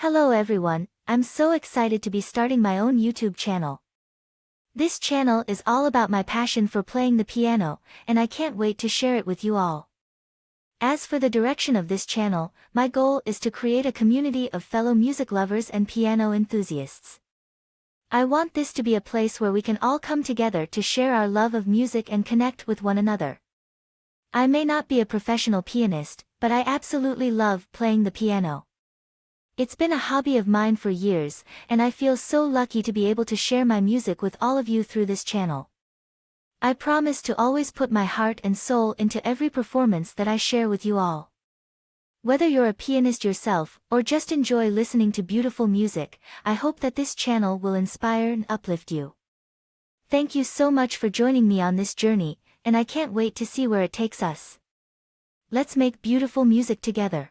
Hello everyone, I'm so excited to be starting my own YouTube channel. This channel is all about my passion for playing the piano, and I can't wait to share it with you all. As for the direction of this channel, my goal is to create a community of fellow music lovers and piano enthusiasts. I want this to be a place where we can all come together to share our love of music and connect with one another. I may not be a professional pianist, but I absolutely love playing the piano. It's been a hobby of mine for years, and I feel so lucky to be able to share my music with all of you through this channel. I promise to always put my heart and soul into every performance that I share with you all. Whether you're a pianist yourself, or just enjoy listening to beautiful music, I hope that this channel will inspire and uplift you. Thank you so much for joining me on this journey, and I can't wait to see where it takes us. Let's make beautiful music together.